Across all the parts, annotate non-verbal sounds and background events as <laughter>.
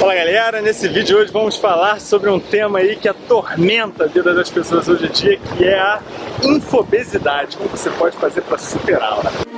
Fala galera, nesse vídeo hoje vamos falar sobre um tema aí que atormenta a vida das pessoas hoje em dia, que é a infobesidade, como você pode fazer para superá-la.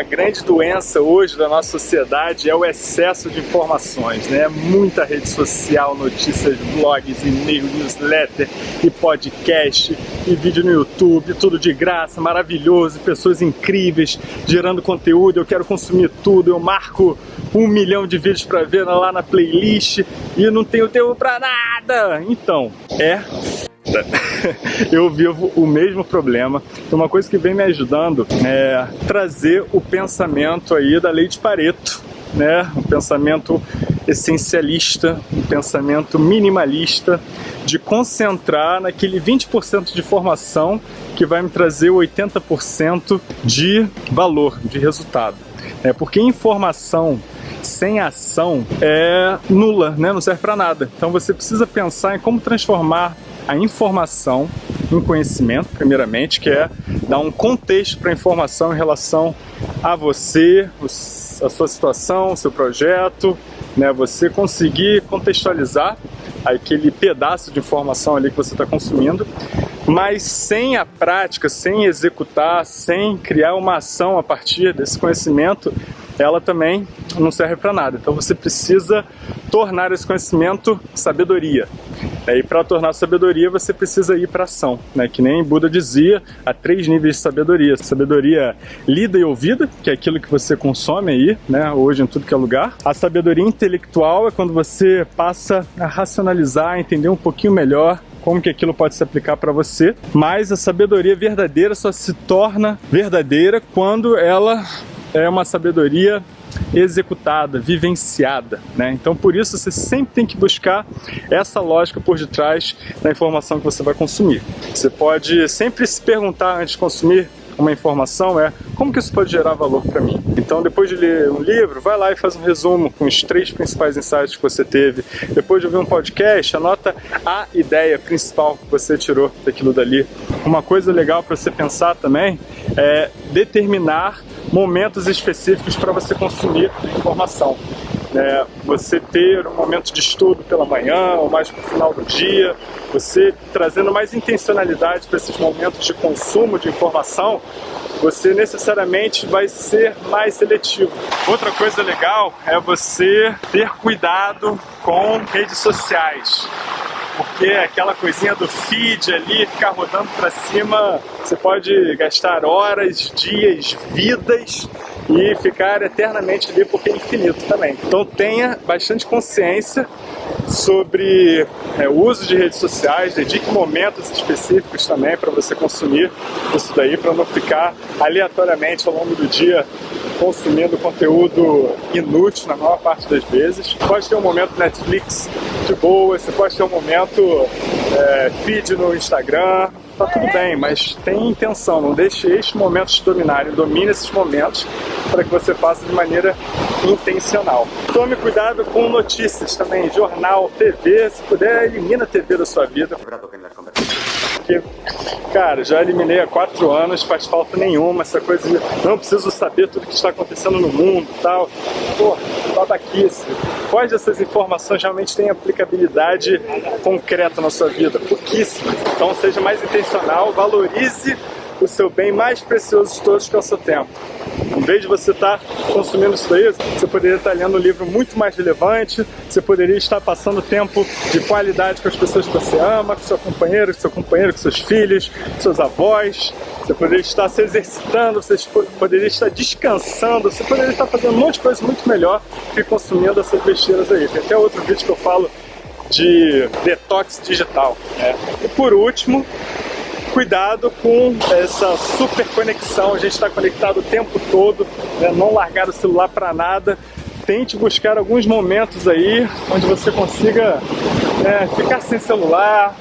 Uma grande doença hoje da nossa sociedade é o excesso de informações, né? Muita rede social, notícias, blogs, e-mail, newsletter e podcast e vídeo no YouTube, tudo de graça, maravilhoso, pessoas incríveis gerando conteúdo, eu quero consumir tudo, eu marco um milhão de vídeos para ver lá na playlist e não tenho tempo para nada. Então, é <laughs> eu vivo o mesmo problema. Então uma coisa que vem me ajudando é trazer o pensamento aí da lei de Pareto, né? Um pensamento essencialista, um pensamento minimalista, de concentrar naquele 20% de formação que vai me trazer 80% de valor, de resultado. É porque informação sem ação é nula, né? não serve para nada. Então você precisa pensar em como transformar a informação em conhecimento, primeiramente, que é dar um contexto para a informação em relação a você, a sua situação, o seu projeto, né? você conseguir contextualizar aquele pedaço de informação ali que você está consumindo, mas sem a prática, sem executar, sem criar uma ação a partir desse conhecimento, ela também não serve para nada. Então você precisa tornar esse conhecimento sabedoria. E para tornar sabedoria você precisa ir para ação, né? que nem Buda dizia, há três níveis de sabedoria. Sabedoria lida e ouvida, que é aquilo que você consome aí, né? hoje em tudo que é lugar. A sabedoria intelectual é quando você passa a racionalizar, a entender um pouquinho melhor como que aquilo pode se aplicar para você, mas a sabedoria verdadeira só se torna verdadeira quando ela é uma sabedoria executada, vivenciada, né? Então por isso você sempre tem que buscar essa lógica por detrás da informação que você vai consumir. Você pode sempre se perguntar antes de consumir uma informação é como que isso pode gerar valor para mim. Então depois de ler um livro, vai lá e faz um resumo com os três principais insights que você teve. Depois de ouvir um podcast, anota a ideia principal que você tirou daquilo dali. Uma coisa legal para você pensar também é determinar momentos específicos para você consumir informação. É, você ter um momento de estudo pela manhã ou mais para o final do dia, você trazendo mais intencionalidade para esses momentos de consumo de informação, você necessariamente vai ser mais seletivo. Outra coisa legal é você ter cuidado com redes sociais porque aquela coisinha do feed ali, ficar rodando para cima, você pode gastar horas, dias, vidas e ficar eternamente ali porque é infinito também. Então tenha bastante consciência sobre é, o uso de redes sociais, dedique momentos específicos também para você consumir isso daí, para não ficar aleatoriamente ao longo do dia consumindo conteúdo inútil na maior parte das vezes. Pode ter um momento Netflix de boa, você pode ter um momento é, feed no Instagram, tá tudo bem, mas tem intenção, não deixe estes momentos te dominarem, domine esses momentos para que você faça de maneira intencional. Tome cuidado com notícias também, jornal, TV, se puder, elimina a TV da sua vida. Porque, cara, já eliminei há quatro anos, faz falta nenhuma, essa coisa de não preciso saber tudo que está acontecendo no mundo e tal. Pô, babaquice. Quais dessas informações realmente têm aplicabilidade concreta na sua vida? Pouquíssimas. Então seja mais intencional, valorize o seu bem mais precioso de todos, que é o seu tempo. Em vez de você estar tá consumindo isso daí, você poderia estar tá lendo um livro muito mais relevante, você poderia estar passando tempo de qualidade com as pessoas que você ama, com seu companheiro, com seu companheiro, com seus filhos, com seus avós, você poderia estar se exercitando, você poderia estar descansando, você poderia estar fazendo um monte de coisa muito melhor que consumindo essas besteiras aí. Tem até outro vídeo que eu falo de detox digital. Né? E por último, cuidado com essa super conexão, a gente está conectado o tempo todo, né? não largar o celular para nada. Tente buscar alguns momentos aí onde você consiga né, ficar sem celular,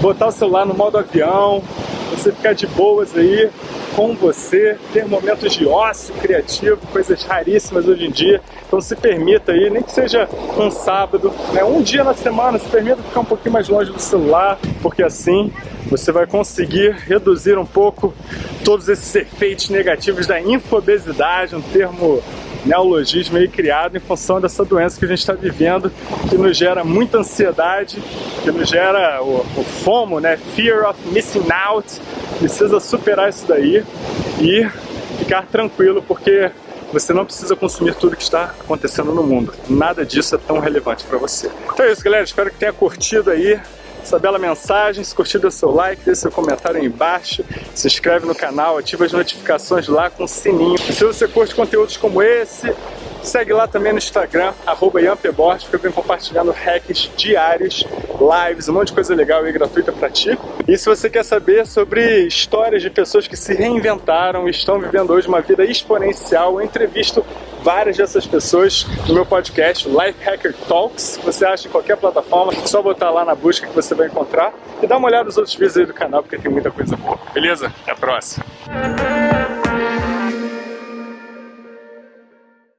botar o celular no modo avião, você ficar de boas aí, com você, ter momentos de ócio criativo, coisas raríssimas hoje em dia. Então se permita aí, nem que seja um sábado, né, um dia na semana, se permita ficar um pouquinho mais longe do celular, porque assim você vai conseguir reduzir um pouco todos esses efeitos negativos da infobesidade, um termo neologismo aí criado em função dessa doença que a gente está vivendo, que nos gera muita ansiedade, que nos gera o, o FOMO, né? Fear of Missing Out. Precisa superar isso daí e ficar tranquilo, porque você não precisa consumir tudo que está acontecendo no mundo. Nada disso é tão relevante para você. Então é isso, galera. Espero que tenha curtido aí essa bela mensagem. Se curtiu, dê seu like, deixe seu comentário aí embaixo, se inscreve no canal, ativa as notificações lá com o sininho. Se você curte conteúdos como esse, Segue lá também no Instagram, arroba IamPeborges, que eu venho compartilhando hacks diários, lives, um monte de coisa legal e gratuita para ti. E se você quer saber sobre histórias de pessoas que se reinventaram e estão vivendo hoje uma vida exponencial, eu entrevisto várias dessas pessoas no meu podcast Life Hacker Talks, que você acha em qualquer plataforma, é só botar lá na busca que você vai encontrar e dá uma olhada nos outros vídeos aí do canal, porque tem muita coisa boa. Beleza? Até a próxima!